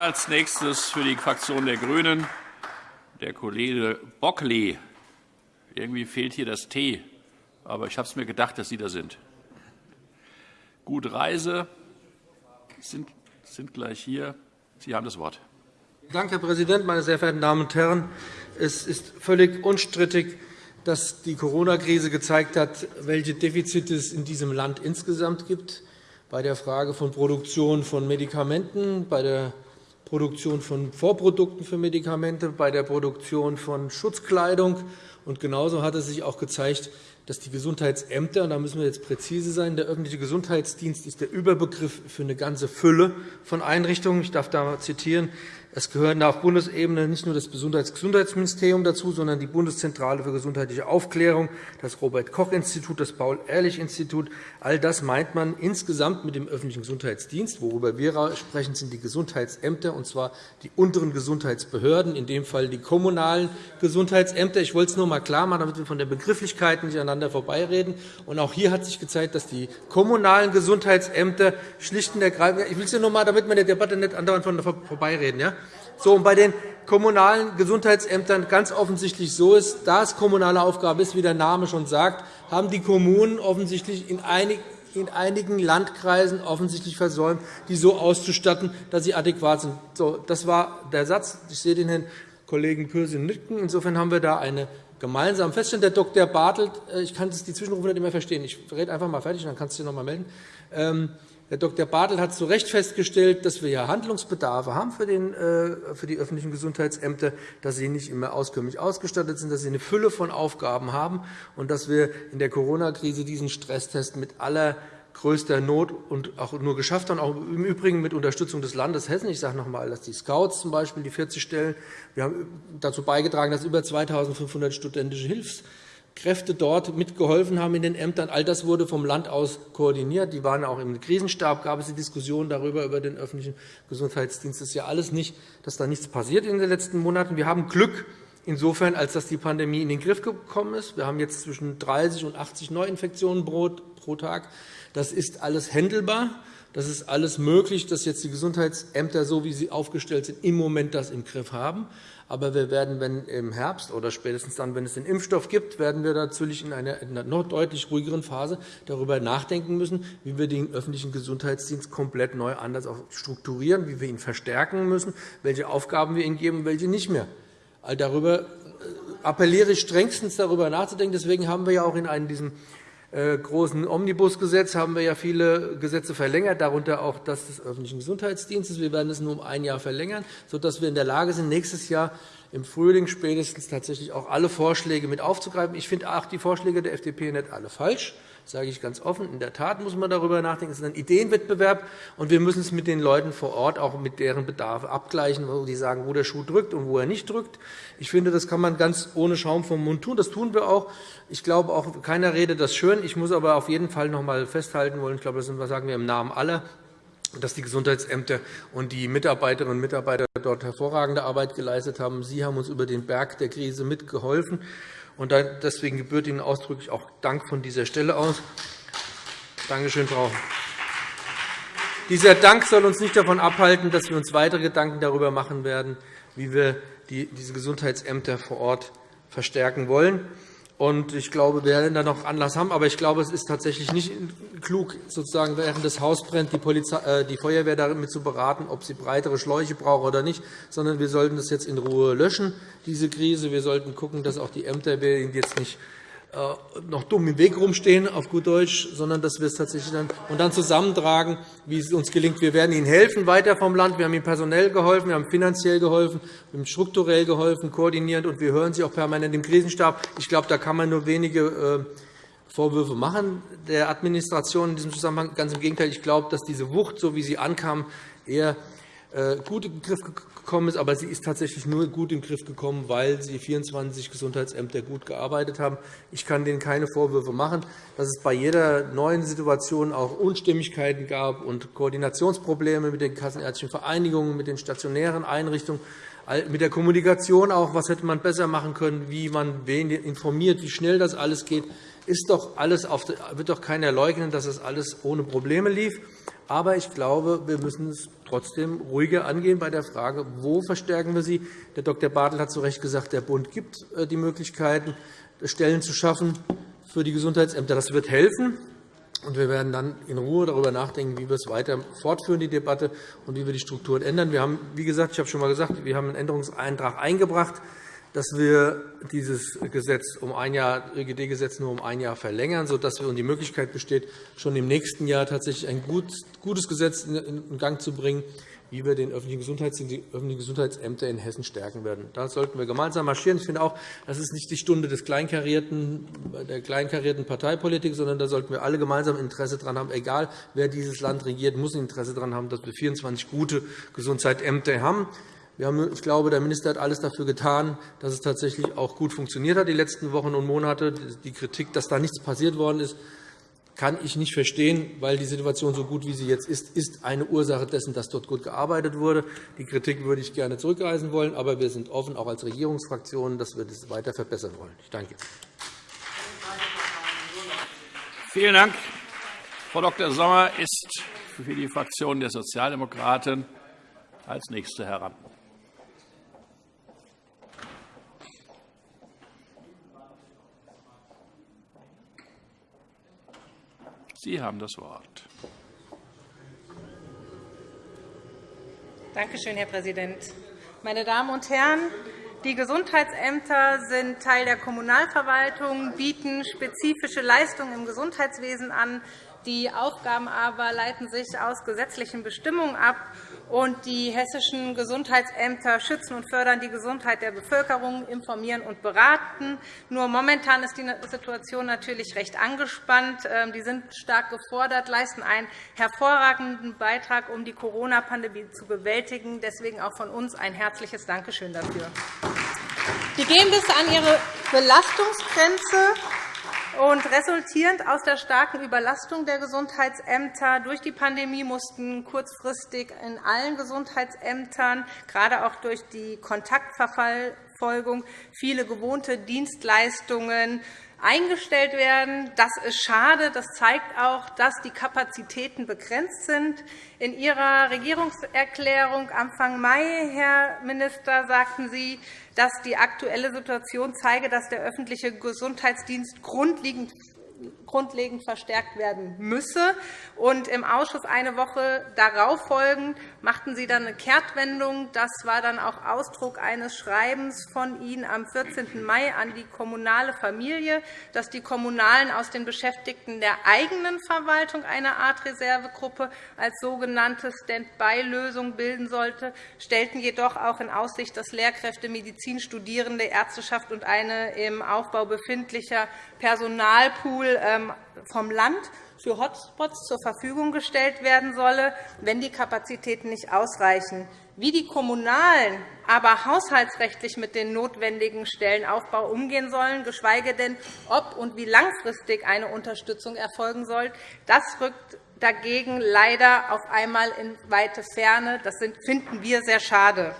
Als nächstes für die Fraktion der GRÜNEN der Kollege Bockli. Irgendwie fehlt hier das T, aber ich habe es mir gedacht, dass Sie da sind. Gute Reise, sind, sind gleich hier. Sie haben das Wort. Danke, Herr Präsident, meine sehr verehrten Damen und Herren! Es ist völlig unstrittig, dass die Corona-Krise gezeigt hat, welche Defizite es in diesem Land insgesamt gibt, bei der Frage von Produktion von Medikamenten, bei der Produktion von Vorprodukten für Medikamente, bei der Produktion von Schutzkleidung. Und genauso hat es sich auch gezeigt, dass die Gesundheitsämter, und da müssen wir jetzt präzise sein, der öffentliche Gesundheitsdienst ist der Überbegriff für eine ganze Fülle von Einrichtungen. Ich darf da zitieren. Es gehören auf Bundesebene nicht nur das Gesundheitsministerium dazu, sondern die Bundeszentrale für gesundheitliche Aufklärung, das Robert-Koch-Institut, das Paul-Ehrlich-Institut. All das meint man insgesamt mit dem öffentlichen Gesundheitsdienst. Worüber wir sprechen, sind die Gesundheitsämter, und zwar die unteren Gesundheitsbehörden, in dem Fall die kommunalen Gesundheitsämter. Ich wollte es nur einmal klar machen, damit wir von der Begrifflichkeit nicht aneinander vorbeireden. Und auch hier hat sich gezeigt, dass die kommunalen Gesundheitsämter schlicht und ergreifend – ich will es nur einmal, damit wir in der Debatte nicht andauernd vorbeireden. Ja? So, und bei den kommunalen Gesundheitsämtern ganz offensichtlich so ist, da es kommunale Aufgabe ist, wie der Name schon sagt, haben die Kommunen offensichtlich in einigen Landkreisen offensichtlich versäumt, die so auszustatten, dass sie adäquat sind. So, das war der Satz. Ich sehe den Herrn Kollegen Pürsün nicken. Insofern haben wir da eine gemeinsame Feststellung. Der Dr. Bartelt, äh, ich kann die Zwischenrufe nicht mehr verstehen. Ich rede einfach einmal fertig, dann kannst du dich noch einmal melden. Herr Dr. Bartel hat zu Recht festgestellt, dass wir ja Handlungsbedarfe haben für, äh, für die öffentlichen Gesundheitsämter, dass sie nicht immer auskömmlich ausgestattet sind, dass sie eine Fülle von Aufgaben haben und dass wir in der Corona-Krise diesen Stresstest mit allergrößter Not und auch nur geschafft haben, auch im Übrigen mit Unterstützung des Landes Hessen. Ich sage noch einmal, dass die Scouts zum Beispiel die 40 Stellen, wir haben dazu beigetragen, dass über 2.500 studentische Hilfs Kräfte dort mitgeholfen haben in den Ämtern. All das wurde vom Land aus koordiniert. Die waren auch im Krisenstab, gab es die Diskussion darüber, über den öffentlichen Gesundheitsdienst. Das ist ja alles nicht, dass da nichts passiert in den letzten Monaten. Wir haben Glück insofern, als dass die Pandemie in den Griff gekommen ist. Wir haben jetzt zwischen 30 und 80 Neuinfektionen pro Tag. Das ist alles händelbar. Das ist alles möglich, dass jetzt die Gesundheitsämter, so wie sie aufgestellt sind, im Moment das im Griff haben. Aber wir werden, wenn im Herbst oder spätestens dann, wenn es den Impfstoff gibt, werden wir natürlich in einer noch deutlich ruhigeren Phase darüber nachdenken müssen, wie wir den öffentlichen Gesundheitsdienst komplett neu anders strukturieren, wie wir ihn verstärken müssen, welche Aufgaben wir ihm geben und welche nicht mehr. All darüber äh, appelliere ich strengstens darüber nachzudenken. Deswegen haben wir ja auch in einem diesem äh, großen Omnibusgesetz haben wir ja viele Gesetze verlängert, darunter auch das des öffentlichen Gesundheitsdienstes. Wir werden es nur um ein Jahr verlängern, sodass wir in der Lage sind, nächstes Jahr im Frühling spätestens tatsächlich auch alle Vorschläge mit aufzugreifen. Ich finde auch die Vorschläge der FDP nicht alle falsch. Das sage ich ganz offen. In der Tat muss man darüber nachdenken. Es ist ein Ideenwettbewerb, und wir müssen es mit den Leuten vor Ort auch mit deren Bedarf abgleichen, wo die sagen, wo der Schuh drückt und wo er nicht drückt. Ich finde, das kann man ganz ohne Schaum vom Mund tun. Das tun wir auch. Ich glaube auch, keiner redet das schön. Ich muss aber auf jeden Fall noch einmal festhalten wollen, ich glaube, das sagen wir im Namen aller, dass die Gesundheitsämter und die Mitarbeiterinnen und Mitarbeiter dort hervorragende Arbeit geleistet haben. Sie haben uns über den Berg der Krise mitgeholfen. Und deswegen gebührt Ihnen ausdrücklich auch Dank von dieser Stelle aus. Danke schön, Frau. Dieser Dank soll uns nicht davon abhalten, dass wir uns weitere Gedanken darüber machen werden, wie wir diese Gesundheitsämter vor Ort verstärken wollen. Und ich glaube, wir werden da noch Anlass haben. Aber ich glaube, es ist tatsächlich nicht klug, sozusagen während das Haus brennt, die, Polizei, äh, die Feuerwehr damit zu beraten, ob sie breitere Schläuche braucht oder nicht, sondern wir sollten das jetzt in Ruhe löschen, diese Krise. Wir sollten schauen, dass auch die Ämter jetzt nicht noch dumm im Weg rumstehen, auf gut Deutsch, sondern dass wir es tatsächlich dann, und dann zusammentragen, wie es uns gelingt. Wir werden Ihnen helfen weiter vom Land. Wir haben Ihnen personell geholfen, wir haben finanziell geholfen, wir haben strukturell geholfen, koordinierend, und wir hören Sie auch permanent im Krisenstab. Ich glaube, da kann man nur wenige äh, Vorwürfe machen der Administration in diesem Zusammenhang. Ganz im Gegenteil. Ich glaube, dass diese Wucht, so wie sie ankam, eher äh, gut in den Griff gekommen ist. Aber sie ist tatsächlich nur gut in den Griff gekommen, weil die 24 Gesundheitsämter gut gearbeitet haben. Ich kann denen keine Vorwürfe machen, dass es bei jeder neuen Situation auch Unstimmigkeiten gab und Koordinationsprobleme mit den kassenärztlichen Vereinigungen, mit den stationären Einrichtungen, mit der Kommunikation auch. Was hätte man besser machen können, wie man wen informiert, wie schnell das alles geht. Ist doch alles auf, wird doch keiner leugnen, dass es alles ohne Probleme lief. Aber ich glaube, wir müssen es trotzdem ruhiger angehen bei der Frage, wo verstärken wir sie. Der Dr. Bartel hat zu Recht gesagt, der Bund gibt äh, die Möglichkeiten, Stellen zu schaffen für die Gesundheitsämter. Das wird helfen. Und wir werden dann in Ruhe darüber nachdenken, wie wir es weiter fortführen, die Debatte, und wie wir die Strukturen ändern. Wir haben, wie gesagt, ich habe schon einmal gesagt, wir haben einen Änderungsantrag eingebracht dass wir dieses Gesetz um ein Jahr, ÖGD-Gesetz nur um ein Jahr verlängern, sodass wir die Möglichkeit besteht, schon im nächsten Jahr tatsächlich ein gutes Gesetz in Gang zu bringen, wie wir den öffentlichen Gesundheitsdienst, die öffentlichen Gesundheitsämter in Hessen stärken werden. Da sollten wir gemeinsam marschieren. Ich finde auch, das ist nicht die Stunde des kleinkarierten, der kleinkarierten Parteipolitik, sondern da sollten wir alle gemeinsam Interesse daran haben. Egal, wer dieses Land regiert, muss Interesse daran haben, dass wir 24 gute Gesundheitsämter haben. Ich glaube, der Minister hat alles dafür getan, dass es tatsächlich auch gut funktioniert hat die letzten Wochen und Monate. Die Kritik, dass da nichts passiert worden ist, kann ich nicht verstehen, weil die Situation so gut, wie sie jetzt ist, ist eine Ursache dessen, dass dort gut gearbeitet wurde. Die Kritik würde ich gerne zurückweisen wollen, aber wir sind offen, auch als Regierungsfraktion, dass wir das weiter verbessern wollen. Ich danke. Vielen Dank. Frau Dr. Sommer ist für die Fraktion der Sozialdemokraten als Nächste heran. Sie haben das Wort. Danke schön, Herr Präsident. Meine Damen und Herren, die Gesundheitsämter sind Teil der Kommunalverwaltung, bieten spezifische Leistungen im Gesundheitswesen an. Die Aufgaben aber leiten sich aus gesetzlichen Bestimmungen ab und die hessischen Gesundheitsämter schützen und fördern die Gesundheit der Bevölkerung, informieren und beraten. Nur momentan ist die Situation natürlich recht angespannt. Ähm, die sind stark gefordert, leisten einen hervorragenden Beitrag, um die Corona-Pandemie zu bewältigen. Deswegen auch von uns ein herzliches Dankeschön dafür. Die gehen bis an ihre Belastungsgrenze und resultierend aus der starken Überlastung der Gesundheitsämter durch die Pandemie mussten kurzfristig in allen Gesundheitsämtern, gerade auch durch die Kontaktverfolgung, viele gewohnte Dienstleistungen eingestellt werden. Das ist schade. Das zeigt auch, dass die Kapazitäten begrenzt sind. In Ihrer Regierungserklärung Anfang Mai, Herr Minister, sagten Sie, dass die aktuelle Situation zeige, dass der öffentliche Gesundheitsdienst grundlegend grundlegend verstärkt werden müsse. Und Im Ausschuss eine Woche darauf folgend machten Sie dann eine Kehrtwendung. Das war dann auch Ausdruck eines Schreibens von Ihnen am 14. Mai an die kommunale Familie, dass die Kommunalen aus den Beschäftigten der eigenen Verwaltung eine Art Reservegruppe als sogenannte Stand-by-Lösung bilden sollte, stellten jedoch auch in Aussicht, dass Lehrkräfte, Medizinstudierende, Ärzteschaft und eine im Aufbau befindlicher Personalpool ähm, vom Land für Hotspots zur Verfügung gestellt werden solle, wenn die Kapazitäten nicht ausreichen. Wie die Kommunalen aber haushaltsrechtlich mit dem notwendigen Stellenaufbau umgehen sollen, geschweige denn, ob und wie langfristig eine Unterstützung erfolgen soll, das rückt dagegen leider auf einmal in weite Ferne. Das finden wir sehr schade.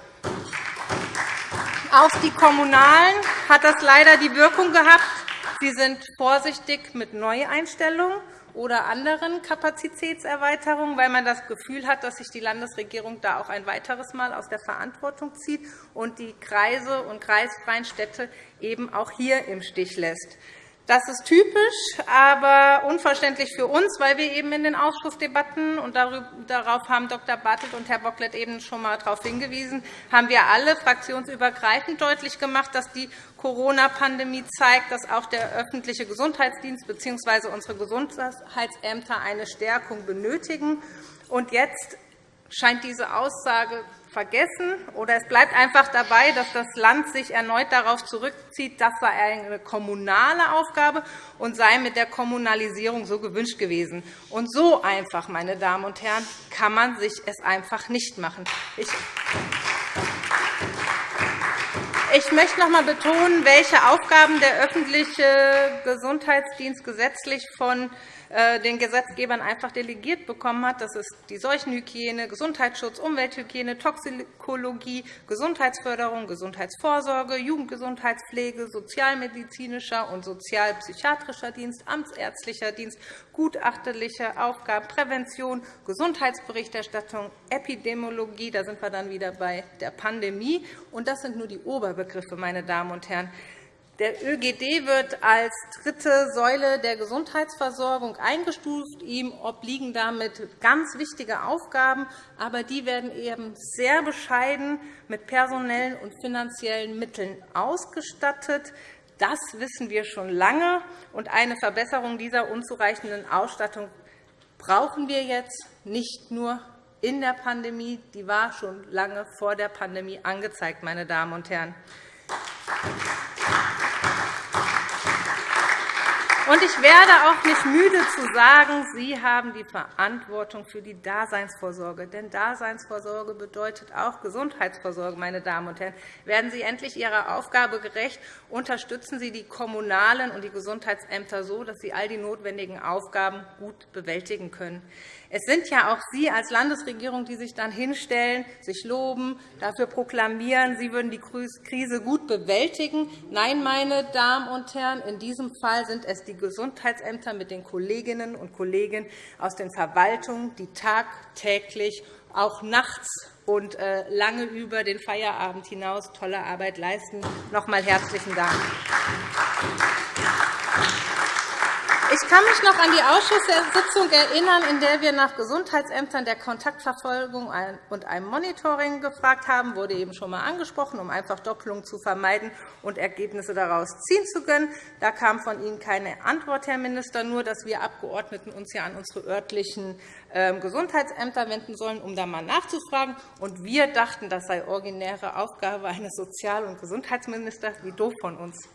Auf die Kommunalen hat das leider die Wirkung gehabt, Sie sind vorsichtig mit Neueinstellungen oder anderen Kapazitätserweiterungen, weil man das Gefühl hat, dass sich die Landesregierung da auch ein weiteres Mal aus der Verantwortung zieht und die Kreise und kreisfreien Städte eben auch hier im Stich lässt. Das ist typisch, aber unverständlich für uns, weil wir eben in den Ausschussdebatten, und darauf haben Dr. Bartelt und Herr Bocklet eben schon einmal darauf hingewiesen, haben wir alle fraktionsübergreifend deutlich gemacht, dass die Corona-Pandemie zeigt, dass auch der öffentliche Gesundheitsdienst bzw. unsere Gesundheitsämter eine Stärkung benötigen. Und jetzt scheint diese Aussage vergessen, oder es bleibt einfach dabei, dass das Land sich erneut darauf zurückzieht, das sei eine kommunale Aufgabe und sei mit der Kommunalisierung so gewünscht gewesen. Und so einfach, meine Damen und Herren, kann man sich es einfach nicht machen. Ich ich möchte noch einmal betonen, welche Aufgaben der öffentliche Gesundheitsdienst gesetzlich von den Gesetzgebern einfach delegiert bekommen hat. Das ist die Seuchenhygiene, Gesundheitsschutz, Umwelthygiene, Toxikologie, Gesundheitsförderung, Gesundheitsvorsorge, Jugendgesundheitspflege, sozialmedizinischer und sozialpsychiatrischer Dienst, amtsärztlicher Dienst, gutachterliche Aufgaben, Prävention, Gesundheitsberichterstattung, Epidemiologie. Da sind wir dann wieder bei der Pandemie. Und das sind nur die Oberbegriffe, meine Damen und Herren. Der ÖGD wird als dritte Säule der Gesundheitsversorgung eingestuft. Ihm obliegen damit ganz wichtige Aufgaben, aber die werden eben sehr bescheiden mit personellen und finanziellen Mitteln ausgestattet. Das wissen wir schon lange, und eine Verbesserung dieser unzureichenden Ausstattung brauchen wir jetzt nicht nur in der Pandemie. Die war schon lange vor der Pandemie angezeigt, meine Damen und Herren. Und ich werde auch nicht müde zu sagen, Sie haben die Verantwortung für die Daseinsvorsorge. Denn Daseinsvorsorge bedeutet auch Gesundheitsvorsorge, meine Damen und Herren. Werden Sie endlich Ihrer Aufgabe gerecht, unterstützen Sie die Kommunalen und die Gesundheitsämter so, dass sie all die notwendigen Aufgaben gut bewältigen können. Es sind ja auch Sie als Landesregierung, die sich dann hinstellen, sich loben, dafür proklamieren, Sie würden die Krise gut bewältigen. Nein, meine Damen und Herren, in diesem Fall sind es die Gesundheitsämter mit den Kolleginnen und Kollegen aus den Verwaltungen, die tagtäglich, auch nachts und äh, lange über den Feierabend hinaus tolle Arbeit leisten. Noch einmal herzlichen Dank. Ich kann mich noch an die Ausschusssitzung erinnern, in der wir nach Gesundheitsämtern der Kontaktverfolgung und einem Monitoring gefragt haben. Das wurde eben schon einmal angesprochen, um einfach Doppelungen zu vermeiden und Ergebnisse daraus ziehen zu können. Da kam von Ihnen keine Antwort, Herr Minister, nur dass wir Abgeordneten uns ja an unsere örtlichen ähm, Gesundheitsämter wenden sollen, um da einmal nachzufragen. Und wir dachten, das sei originäre Aufgabe eines Sozial- und Gesundheitsministers. Wie doof von uns.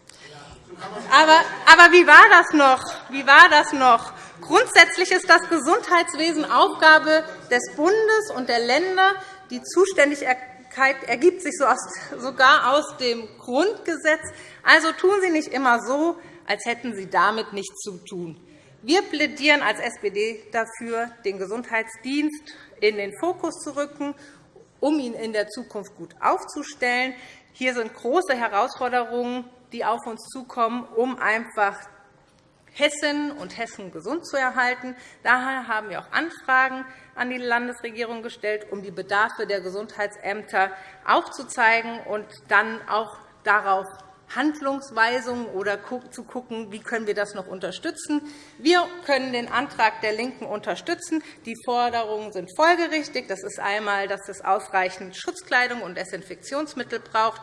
Aber, aber wie war das noch? Wie war das noch? Grundsätzlich ist das Gesundheitswesen Aufgabe des Bundes und der Länder. Die Zuständigkeit ergibt sich sogar aus dem Grundgesetz. Also tun Sie nicht immer so, als hätten Sie damit nichts zu tun. Wir plädieren als SPD dafür, den Gesundheitsdienst in den Fokus zu rücken, um ihn in der Zukunft gut aufzustellen. Hier sind große Herausforderungen die auf uns zukommen, um einfach Hessen und Hessen gesund zu erhalten. Daher haben wir auch Anfragen an die Landesregierung gestellt, um die Bedarfe der Gesundheitsämter aufzuzeigen und dann auch darauf Handlungsweisungen oder zu schauen, wie können wir das noch unterstützen. Wir können den Antrag der LINKEN unterstützen. Die Forderungen sind folgerichtig. Das ist einmal, dass es ausreichend Schutzkleidung und Desinfektionsmittel braucht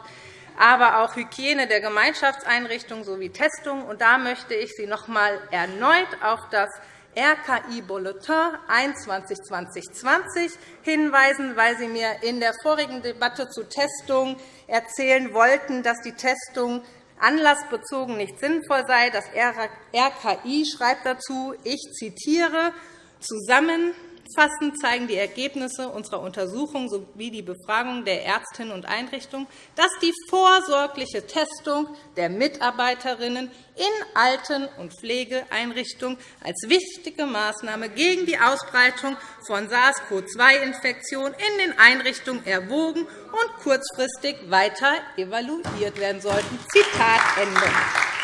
aber auch Hygiene der Gemeinschaftseinrichtungen sowie Testung. Und da möchte ich Sie noch einmal erneut auf das RKI-Bulletin 21-2020 hinweisen, weil Sie mir in der vorigen Debatte zu Testungen erzählen wollten, dass die Testung anlassbezogen nicht sinnvoll sei. Das RKI schreibt dazu, ich zitiere, zusammen Zusammenfassend zeigen die Ergebnisse unserer Untersuchung sowie die Befragung der Ärztinnen und Einrichtungen, dass die vorsorgliche Testung der Mitarbeiterinnen in Alten- und Pflegeeinrichtungen als wichtige Maßnahme gegen die Ausbreitung von SARS-CoV-2-Infektionen in den Einrichtungen erwogen und kurzfristig weiter evaluiert werden sollten. Zitat Ende.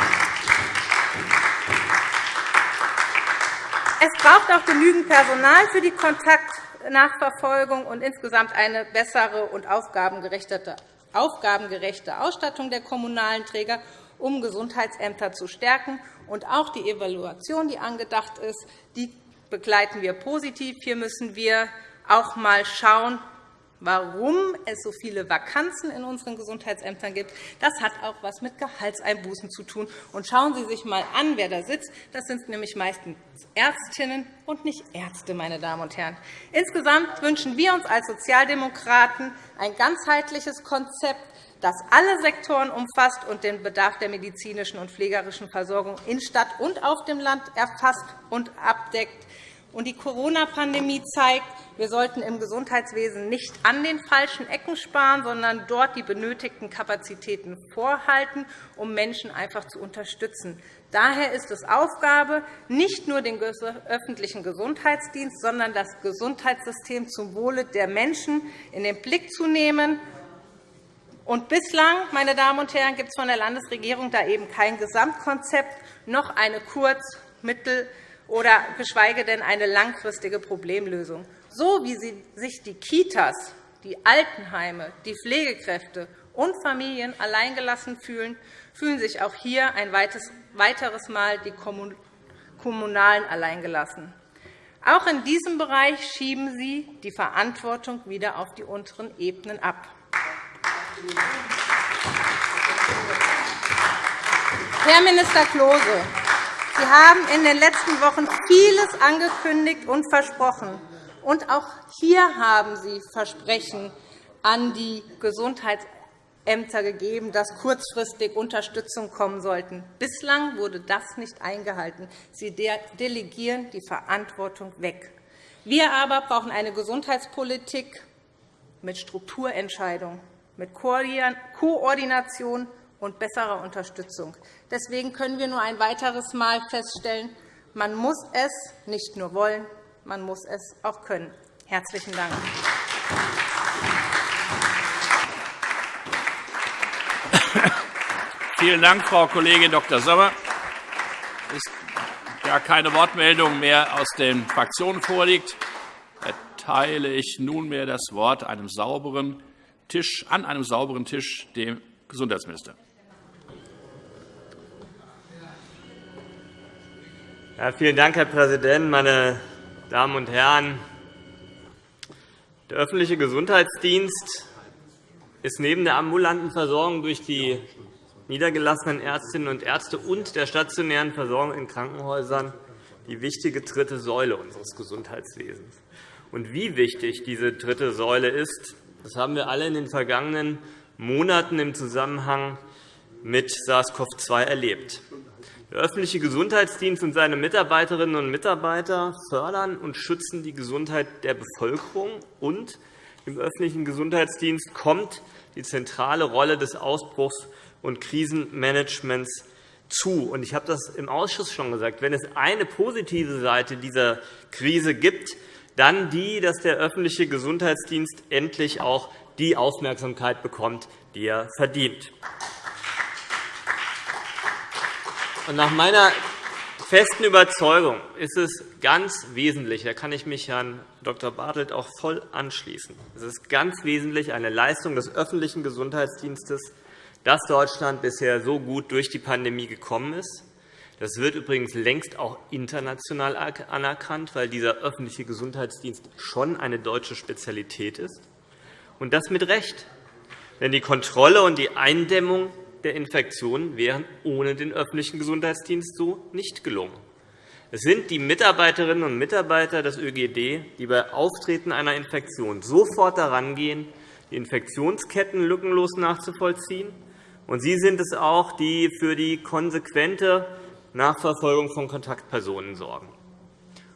Es braucht auch genügend Personal für die Kontaktnachverfolgung und insgesamt eine bessere und aufgabengerechte Ausstattung der kommunalen Träger, um Gesundheitsämter zu stärken. Und auch die Evaluation, die angedacht ist, die begleiten wir positiv. Hier müssen wir auch einmal schauen, warum es so viele Vakanzen in unseren Gesundheitsämtern gibt. Das hat auch etwas mit Gehaltseinbußen zu tun. Und schauen Sie sich einmal an, wer da sitzt. Das sind nämlich meistens Ärztinnen und nicht Ärzte, meine Damen und Herren. Insgesamt wünschen wir uns als Sozialdemokraten ein ganzheitliches Konzept, das alle Sektoren umfasst und den Bedarf der medizinischen und pflegerischen Versorgung in Stadt und auf dem Land erfasst und abdeckt. Die Corona-Pandemie zeigt, wir sollten im Gesundheitswesen nicht an den falschen Ecken sparen, sondern dort die benötigten Kapazitäten vorhalten, um Menschen einfach zu unterstützen. Daher ist es Aufgabe, nicht nur den öffentlichen Gesundheitsdienst, sondern das Gesundheitssystem zum Wohle der Menschen in den Blick zu nehmen. Und bislang, meine Damen und Herren, gibt es von der Landesregierung da eben kein Gesamtkonzept, noch eine Kurz-, Mittel- oder geschweige denn eine langfristige Problemlösung. So wie sich die Kitas, die Altenheime, die Pflegekräfte und Familien alleingelassen fühlen, fühlen sich auch hier ein weiteres Mal die Kommunalen alleingelassen. Auch in diesem Bereich schieben Sie die Verantwortung wieder auf die unteren Ebenen ab. Herr Minister Klose, Sie haben in den letzten Wochen vieles angekündigt und versprochen. Und auch hier haben Sie Versprechen an die Gesundheitsämter gegeben, dass kurzfristig Unterstützung kommen sollten. Bislang wurde das nicht eingehalten. Sie delegieren die Verantwortung weg. Wir aber brauchen eine Gesundheitspolitik mit Strukturentscheidungen, mit Koordination und besserer Unterstützung. Deswegen können wir nur ein weiteres Mal feststellen, man muss es nicht nur wollen, man muss es auch können. – Herzlichen Dank. Vielen Dank, Frau Kollegin Dr. Sommer. Da keine Wortmeldung mehr aus den Fraktionen vorliegt, erteile ich nunmehr das Wort einem sauberen Tisch, an einem sauberen Tisch dem Gesundheitsminister. Ja, vielen Dank, Herr Präsident, meine Damen und Herren! Der öffentliche Gesundheitsdienst ist neben der ambulanten Versorgung durch die niedergelassenen Ärztinnen und Ärzte und der stationären Versorgung in Krankenhäusern die wichtige dritte Säule unseres Gesundheitswesens. Und wie wichtig diese dritte Säule ist, das haben wir alle in den vergangenen Monaten im Zusammenhang mit SARS-CoV-2 erlebt. Der öffentliche Gesundheitsdienst und seine Mitarbeiterinnen und Mitarbeiter fördern und schützen die Gesundheit der Bevölkerung. Und im öffentlichen Gesundheitsdienst kommt die zentrale Rolle des Ausbruchs- und Krisenmanagements zu. Ich habe das im Ausschuss schon gesagt. Wenn es eine positive Seite dieser Krise gibt, dann die, dass der öffentliche Gesundheitsdienst endlich auch die Aufmerksamkeit bekommt, die er verdient. Nach meiner festen Überzeugung ist es ganz wesentlich, da kann ich mich Herrn Dr. Bartelt auch voll anschließen, es ist ganz wesentlich eine Leistung des öffentlichen Gesundheitsdienstes, dass Deutschland bisher so gut durch die Pandemie gekommen ist. Das wird übrigens längst auch international anerkannt, weil dieser öffentliche Gesundheitsdienst schon eine deutsche Spezialität ist. Und das mit Recht. Denn die Kontrolle und die Eindämmung der Infektionen wären ohne den öffentlichen Gesundheitsdienst so nicht gelungen. Es sind die Mitarbeiterinnen und Mitarbeiter des ÖGD, die bei Auftreten einer Infektion sofort daran gehen, die Infektionsketten lückenlos nachzuvollziehen. Und sie sind es auch, die für die konsequente Nachverfolgung von Kontaktpersonen sorgen.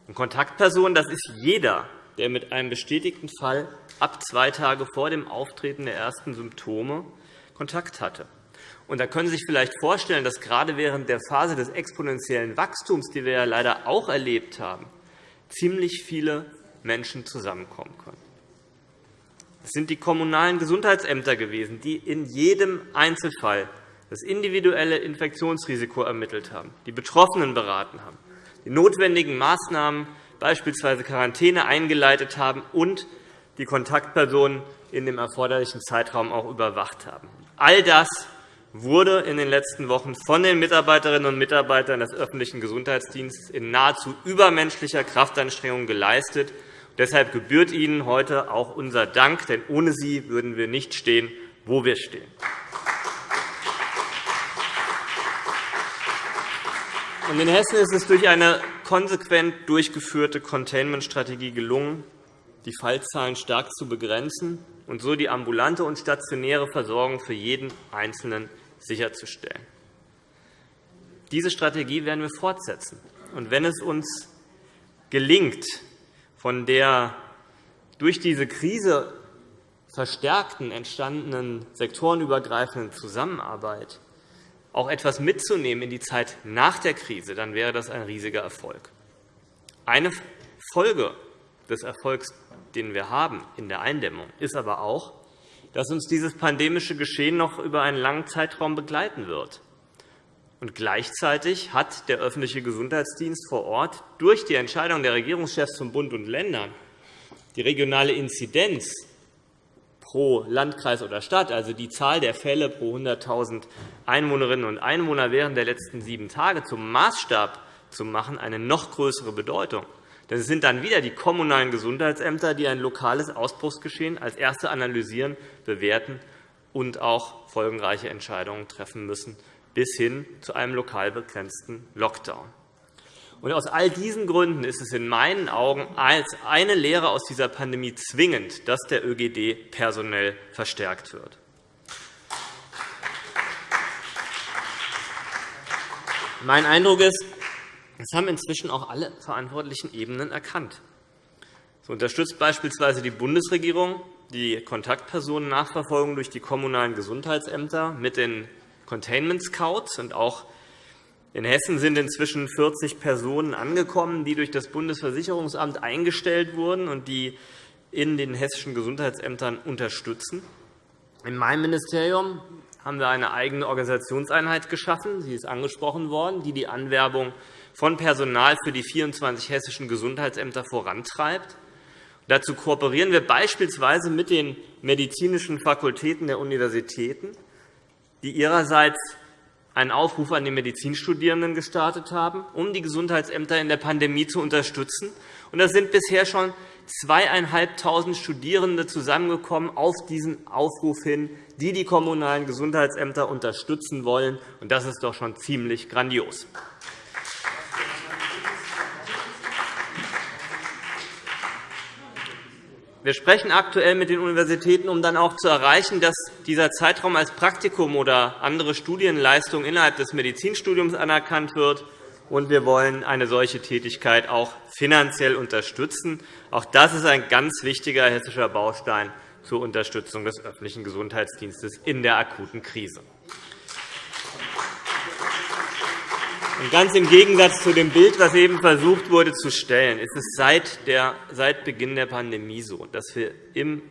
Und Kontaktpersonen das ist jeder, der mit einem bestätigten Fall ab zwei Tage vor dem Auftreten der ersten Symptome Kontakt hatte. Und da können Sie sich vielleicht vorstellen, dass gerade während der Phase des exponentiellen Wachstums, die wir ja leider auch erlebt haben, ziemlich viele Menschen zusammenkommen können. Es sind die kommunalen Gesundheitsämter gewesen, die in jedem Einzelfall das individuelle Infektionsrisiko ermittelt haben, die Betroffenen beraten haben, die notwendigen Maßnahmen, beispielsweise Quarantäne, eingeleitet haben und die Kontaktpersonen in dem erforderlichen Zeitraum auch überwacht haben. All das wurde in den letzten Wochen von den Mitarbeiterinnen und Mitarbeitern des öffentlichen Gesundheitsdienstes in nahezu übermenschlicher Kraftanstrengung geleistet. Deshalb gebührt Ihnen heute auch unser Dank, denn ohne Sie würden wir nicht stehen, wo wir stehen. In Hessen ist es durch eine konsequent durchgeführte Containment-Strategie gelungen, die Fallzahlen stark zu begrenzen und so die ambulante und stationäre Versorgung für jeden Einzelnen sicherzustellen. Diese Strategie werden wir fortsetzen. Und wenn es uns gelingt, von der durch diese Krise verstärkten, entstandenen sektorenübergreifenden Zusammenarbeit auch etwas mitzunehmen in die Zeit nach der Krise, dann wäre das ein riesiger Erfolg. Eine Folge des Erfolgs, den wir haben in der Eindämmung, ist aber auch, dass uns dieses pandemische Geschehen noch über einen langen Zeitraum begleiten wird. Und gleichzeitig hat der öffentliche Gesundheitsdienst vor Ort durch die Entscheidung der Regierungschefs von Bund und Ländern die regionale Inzidenz pro Landkreis oder Stadt, also die Zahl der Fälle pro 100.000 Einwohnerinnen und Einwohner während der letzten sieben Tage zum Maßstab zu machen, eine noch größere Bedeutung. Denn es sind dann wieder die kommunalen Gesundheitsämter, die ein lokales Ausbruchsgeschehen als Erste analysieren, bewerten und auch folgenreiche Entscheidungen treffen müssen, bis hin zu einem lokal begrenzten Lockdown. Und aus all diesen Gründen ist es in meinen Augen als eine Lehre aus dieser Pandemie zwingend, dass der ÖGD personell verstärkt wird. Mein Eindruck ist, das haben inzwischen auch alle verantwortlichen Ebenen erkannt. So unterstützt beispielsweise die Bundesregierung die Kontaktpersonennachverfolgung durch die kommunalen Gesundheitsämter mit den Containment Scouts. Und auch in Hessen sind inzwischen 40 Personen angekommen, die durch das Bundesversicherungsamt eingestellt wurden und die in den hessischen Gesundheitsämtern unterstützen. In meinem Ministerium haben wir eine eigene Organisationseinheit geschaffen. Sie ist angesprochen worden, die die Anwerbung von Personal für die 24 hessischen Gesundheitsämter vorantreibt. Dazu kooperieren wir beispielsweise mit den medizinischen Fakultäten der Universitäten, die ihrerseits einen Aufruf an die Medizinstudierenden gestartet haben, um die Gesundheitsämter in der Pandemie zu unterstützen. Es sind bisher schon 2.500 Studierende zusammengekommen auf diesen Aufruf hin, die die kommunalen Gesundheitsämter unterstützen wollen. Das ist doch schon ziemlich grandios. Wir sprechen aktuell mit den Universitäten, um dann auch zu erreichen, dass dieser Zeitraum als Praktikum oder andere Studienleistung innerhalb des Medizinstudiums anerkannt wird. Und wir wollen eine solche Tätigkeit auch finanziell unterstützen. Auch das ist ein ganz wichtiger hessischer Baustein zur Unterstützung des öffentlichen Gesundheitsdienstes in der akuten Krise. Ganz im Gegensatz zu dem Bild, das eben versucht wurde zu stellen, ist es seit, der, seit Beginn der Pandemie so, dass wir im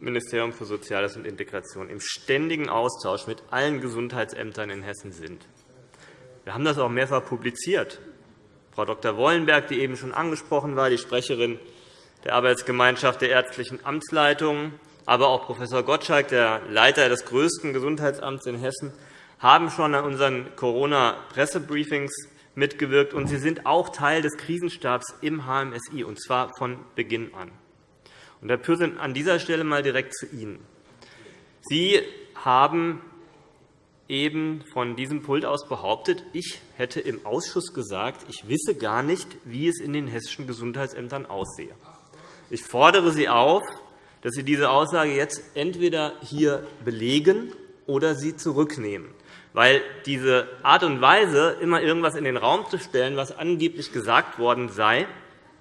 Ministerium für Soziales und Integration im ständigen Austausch mit allen Gesundheitsämtern in Hessen sind. Wir haben das auch mehrfach publiziert. Frau Dr. Wollenberg, die eben schon angesprochen war, die Sprecherin der Arbeitsgemeinschaft der ärztlichen Amtsleitungen, aber auch Prof. Gottschalk, der Leiter des größten Gesundheitsamts in Hessen, haben schon an unseren Corona-Pressebriefings mitgewirkt, und Sie sind auch Teil des Krisenstabs im HMSI, und zwar von Beginn an. Und Herr Pürsün, an dieser Stelle einmal direkt zu Ihnen. Sie haben eben von diesem Pult aus behauptet, ich hätte im Ausschuss gesagt, ich wisse gar nicht, wie es in den hessischen Gesundheitsämtern aussehe. Ich fordere Sie auf, dass Sie diese Aussage jetzt entweder hier belegen oder sie zurücknehmen weil diese Art und Weise, immer irgendwas in den Raum zu stellen, was angeblich gesagt worden sei,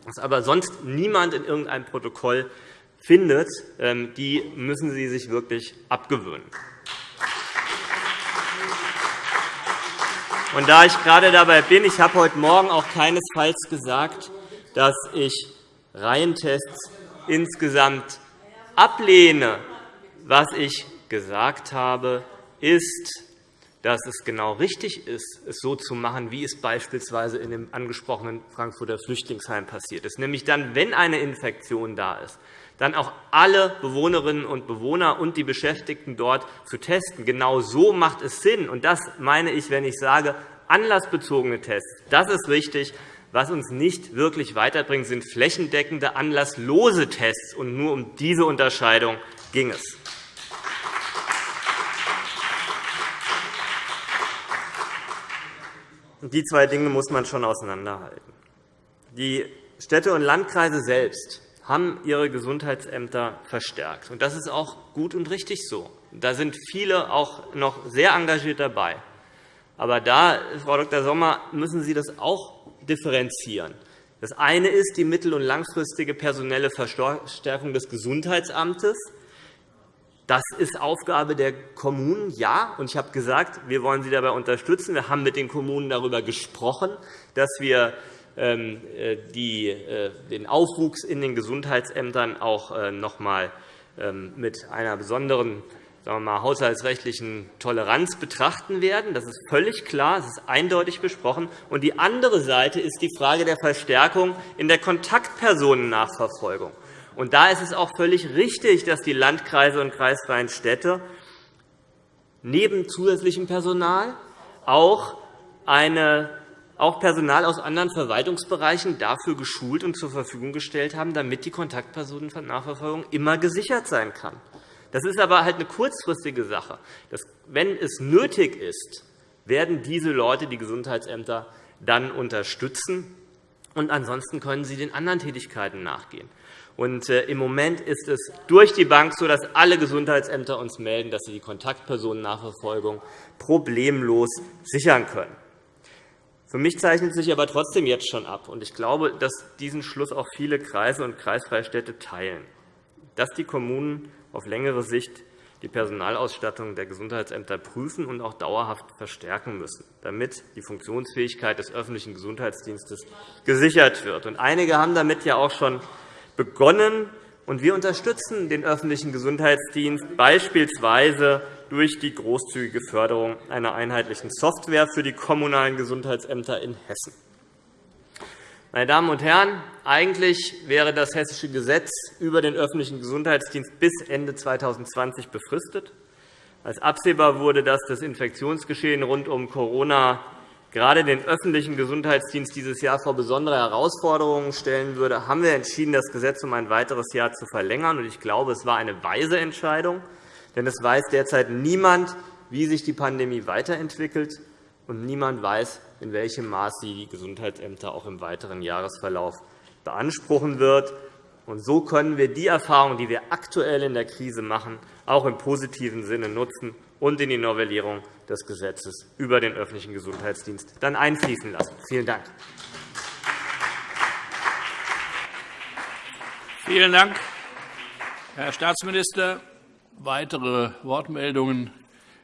was aber sonst niemand in irgendeinem Protokoll findet, ähm, die müssen Sie sich wirklich abgewöhnen. Und da ich gerade dabei bin, ich habe heute Morgen auch keinesfalls gesagt, dass ich Reihentests insgesamt ablehne. Was ich gesagt habe, ist, dass es genau richtig ist, es so zu machen, wie es beispielsweise in dem angesprochenen Frankfurter Flüchtlingsheim passiert ist, nämlich dann, wenn eine Infektion da ist, dann auch alle Bewohnerinnen und Bewohner und die Beschäftigten dort zu testen. Genau so macht es Sinn. Und das meine ich, wenn ich sage, anlassbezogene Tests. Das ist richtig. Was uns nicht wirklich weiterbringt, sind flächendeckende, anlasslose Tests. Und nur um diese Unterscheidung ging es. Die zwei Dinge muss man schon auseinanderhalten. Die Städte und Landkreise selbst haben ihre Gesundheitsämter verstärkt. Das ist auch gut und richtig so. Da sind viele auch noch sehr engagiert dabei. Aber da, Frau Dr. Sommer, müssen Sie das auch differenzieren. Das eine ist die mittel- und langfristige personelle Verstärkung des Gesundheitsamtes. Das ist Aufgabe der Kommunen, ja. Und ich habe gesagt, wir wollen sie dabei unterstützen. Wir haben mit den Kommunen darüber gesprochen, dass wir ähm, äh, äh, den Aufwuchs in den Gesundheitsämtern auch äh, noch einmal ähm, mit einer besonderen sagen wir mal, haushaltsrechtlichen Toleranz betrachten werden. Das ist völlig klar, das ist eindeutig besprochen. Und die andere Seite ist die Frage der Verstärkung in der Kontaktpersonennachverfolgung. Und da ist es auch völlig richtig, dass die Landkreise und kreisfreien Städte neben zusätzlichem Personal auch, eine, auch Personal aus anderen Verwaltungsbereichen dafür geschult und zur Verfügung gestellt haben, damit die Kontaktpersonennachverfolgung immer gesichert sein kann. Das ist aber halt eine kurzfristige Sache. Wenn es nötig ist, werden diese Leute die Gesundheitsämter dann unterstützen. Und ansonsten können sie den anderen Tätigkeiten nachgehen. Und äh, Im Moment ist es durch die Bank so, dass alle Gesundheitsämter uns melden, dass sie die Kontaktpersonennachverfolgung problemlos sichern können. Für mich zeichnet sich aber trotzdem jetzt schon ab, und ich glaube, dass diesen Schluss auch viele Kreise und Kreisfreistädte teilen, dass die Kommunen auf längere Sicht die Personalausstattung der Gesundheitsämter prüfen und auch dauerhaft verstärken müssen, damit die Funktionsfähigkeit des öffentlichen Gesundheitsdienstes gesichert wird. Einige haben damit ja auch schon begonnen. Und wir unterstützen den öffentlichen Gesundheitsdienst beispielsweise durch die großzügige Förderung einer einheitlichen Software für die kommunalen Gesundheitsämter in Hessen. Meine Damen und Herren, eigentlich wäre das hessische Gesetz über den öffentlichen Gesundheitsdienst bis Ende 2020 befristet. Als absehbar wurde, dass das Infektionsgeschehen rund um Corona gerade den öffentlichen Gesundheitsdienst dieses Jahr vor besondere Herausforderungen stellen würde, haben wir entschieden, das Gesetz um ein weiteres Jahr zu verlängern. Ich glaube, es war eine weise Entscheidung, denn es weiß derzeit niemand, wie sich die Pandemie weiterentwickelt, und niemand weiß, in welchem Maß sie die Gesundheitsämter auch im weiteren Jahresverlauf beanspruchen wird. Und so können wir die Erfahrungen, die wir aktuell in der Krise machen, auch im positiven Sinne nutzen und in die Novellierung des Gesetzes über den öffentlichen Gesundheitsdienst dann einfließen lassen. Vielen Dank. Vielen Dank, Herr Staatsminister. Weitere Wortmeldungen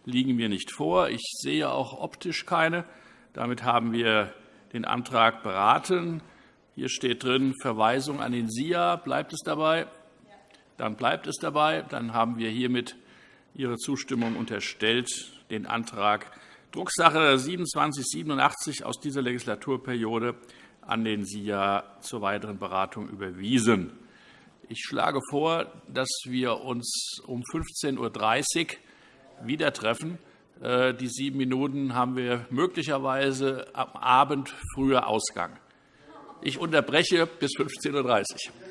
liegen mir nicht vor. Ich sehe auch optisch keine. Damit haben wir den Antrag beraten. Hier steht drin Verweisung an den SIA. Bleibt es dabei? Dann bleibt es dabei. Dann haben wir hiermit Ihre Zustimmung unterstellt, den Antrag Drucksache 2787 aus dieser Legislaturperiode an den SIA zur weiteren Beratung überwiesen. Ich schlage vor, dass wir uns um 15.30 Uhr wieder treffen. Äh, die sieben Minuten haben wir möglicherweise am Abend früher Ausgang. Ich unterbreche bis 15.30 Uhr.